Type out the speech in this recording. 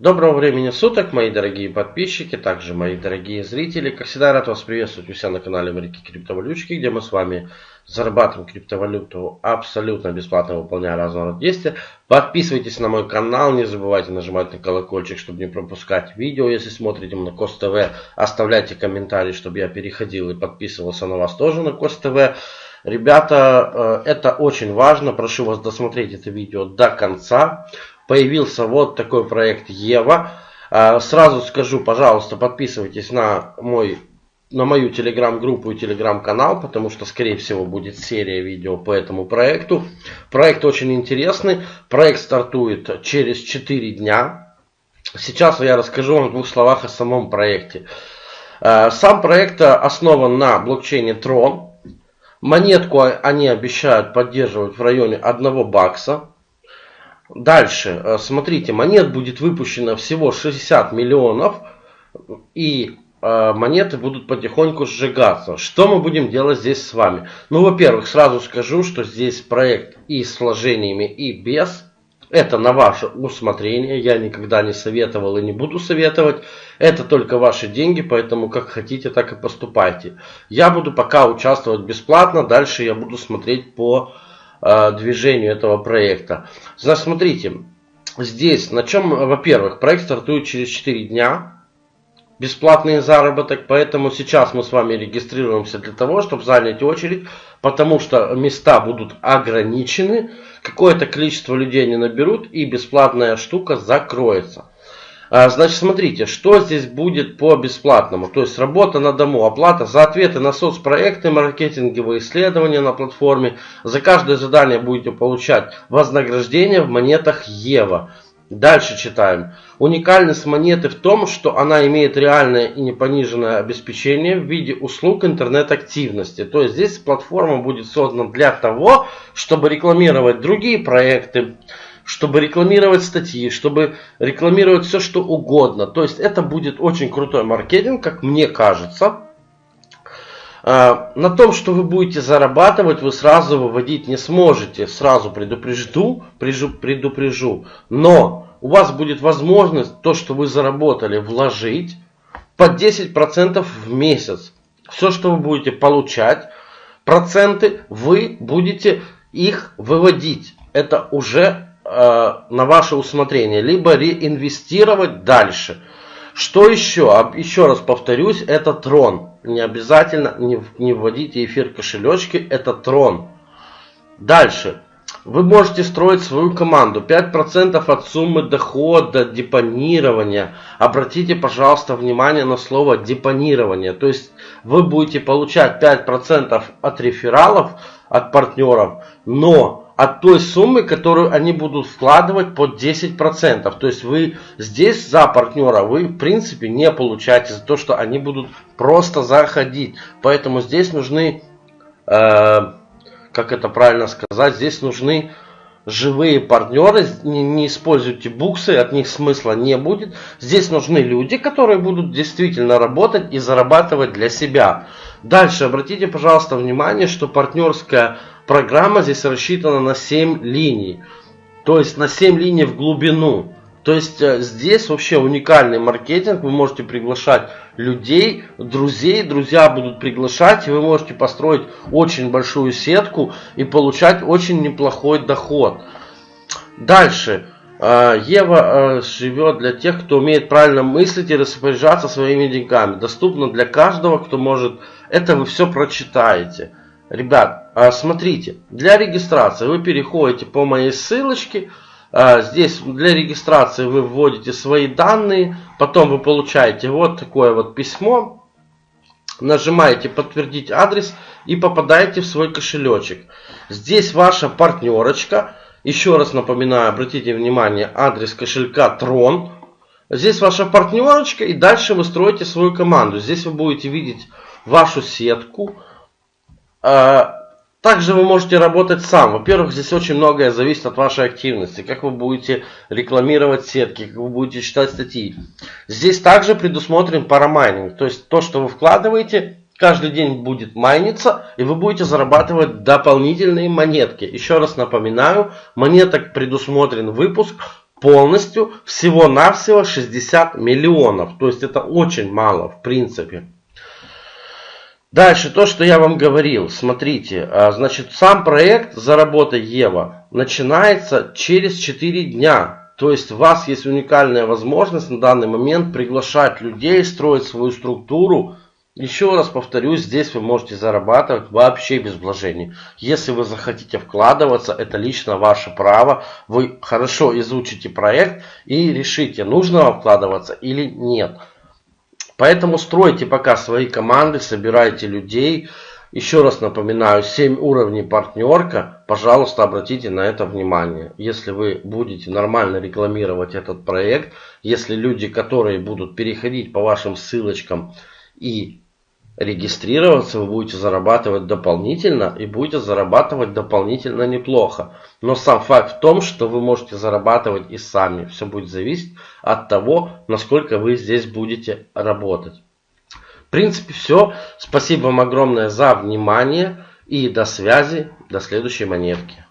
Доброго времени суток, мои дорогие подписчики, также мои дорогие зрители. Как всегда, рад вас приветствовать у себя на канале Америки Криптовалютчики, где мы с вами зарабатываем криптовалюту абсолютно бесплатно, выполняя разного рода действия. Подписывайтесь на мой канал, не забывайте нажимать на колокольчик, чтобы не пропускать видео. Если смотрите на Кост ТВ, оставляйте комментарии, чтобы я переходил и подписывался на вас тоже на Кост ТВ. Ребята, э, это очень важно, прошу вас досмотреть это видео до конца появился вот такой проект Ева. А, сразу скажу, пожалуйста, подписывайтесь на мой на мою телеграм-группу и телеграм-канал, потому что, скорее всего, будет серия видео по этому проекту. Проект очень интересный. Проект стартует через 4 дня. Сейчас я расскажу вам в двух словах о самом проекте. А, сам проект основан на блокчейне Tron. Монетку они обещают поддерживать в районе 1 бакса. Дальше, э, смотрите, монет будет выпущено всего 60 миллионов, и э, монеты будут потихоньку сжигаться. Что мы будем делать здесь с вами? Ну, во-первых, сразу скажу, что здесь проект и с вложениями, и без. Это на ваше усмотрение. Я никогда не советовал и не буду советовать. Это только ваши деньги, поэтому как хотите, так и поступайте. Я буду пока участвовать бесплатно. Дальше я буду смотреть по Э, движению этого проекта. Значит, смотрите, здесь на чем, во-первых, проект стартует через 4 дня. Бесплатный заработок, поэтому сейчас мы с вами регистрируемся для того, чтобы занять очередь, потому что места будут ограничены, какое-то количество людей не наберут и бесплатная штука закроется. А, значит, смотрите, что здесь будет по бесплатному. То есть работа на дому, оплата за ответы на соцпроекты, маркетинговые исследования на платформе. За каждое задание будете получать вознаграждение в монетах Ева. Дальше читаем. Уникальность монеты в том, что она имеет реальное и непониженное обеспечение в виде услуг интернет-активности. То есть здесь платформа будет создана для того, чтобы рекламировать другие проекты, чтобы рекламировать статьи, чтобы рекламировать все, что угодно. То есть это будет очень крутой маркетинг, как мне кажется. А, на том, что вы будете зарабатывать, вы сразу выводить не сможете. Сразу предупрежду, предупрежу. Но у вас будет возможность то, что вы заработали, вложить под 10% в месяц. Все, что вы будете получать, проценты, вы будете их выводить. Это уже Э, на ваше усмотрение, либо реинвестировать дальше. Что еще? Еще раз повторюсь, это трон. Не обязательно не, не вводите эфир кошелечки, это трон. Дальше. Вы можете строить свою команду. 5% от суммы дохода, депонирования. Обратите, пожалуйста, внимание на слово депонирование. То есть вы будете получать 5% от рефералов, от партнеров, но от той суммы, которую они будут вкладывать под 10%. То есть вы здесь за партнера вы в принципе не получаете за то, что они будут просто заходить. Поэтому здесь нужны, э, как это правильно сказать, здесь нужны живые партнеры, не, не используйте буксы, от них смысла не будет. Здесь нужны люди, которые будут действительно работать и зарабатывать для себя. Дальше обратите, пожалуйста, внимание, что партнерская программа здесь рассчитана на 7 линий. То есть на 7 линий в глубину. То есть э, здесь вообще уникальный маркетинг. Вы можете приглашать людей, друзей. Друзья будут приглашать. И вы можете построить очень большую сетку и получать очень неплохой доход. Дальше. Э, Ева э, живет для тех, кто умеет правильно мыслить и распоряжаться своими деньгами. Доступно для каждого, кто может. Это вы все прочитаете. Ребят, а, смотрите, для регистрации вы переходите по моей ссылочке. А, здесь для регистрации вы вводите свои данные, потом вы получаете вот такое вот письмо. Нажимаете подтвердить адрес и попадаете в свой кошелечек. Здесь ваша партнерочка. Еще раз напоминаю, обратите внимание, адрес кошелька Tron. Здесь ваша партнерочка и дальше вы строите свою команду. Здесь вы будете видеть вашу сетку, также вы можете работать сам. Во-первых, здесь очень многое зависит от вашей активности. Как вы будете рекламировать сетки, как вы будете читать статьи. Здесь также предусмотрен парамайнинг. То есть то, что вы вкладываете, каждый день будет майниться, и вы будете зарабатывать дополнительные монетки. Еще раз напоминаю, монеток предусмотрен выпуск полностью всего-навсего 60 миллионов. То есть это очень мало в принципе. Дальше, то, что я вам говорил, смотрите, а, значит, сам проект «Заработа Ева» начинается через 4 дня. То есть у вас есть уникальная возможность на данный момент приглашать людей, строить свою структуру. Еще раз повторюсь, здесь вы можете зарабатывать вообще без вложений. Если вы захотите вкладываться, это лично ваше право. Вы хорошо изучите проект и решите, нужно вам вкладываться или нет. Поэтому стройте пока свои команды, собирайте людей. Еще раз напоминаю, 7 уровней партнерка. Пожалуйста, обратите на это внимание. Если вы будете нормально рекламировать этот проект, если люди, которые будут переходить по вашим ссылочкам и регистрироваться, вы будете зарабатывать дополнительно и будете зарабатывать дополнительно неплохо. Но сам факт в том, что вы можете зарабатывать и сами. Все будет зависеть от того, насколько вы здесь будете работать. В принципе все. Спасибо вам огромное за внимание и до связи. До следующей монетки.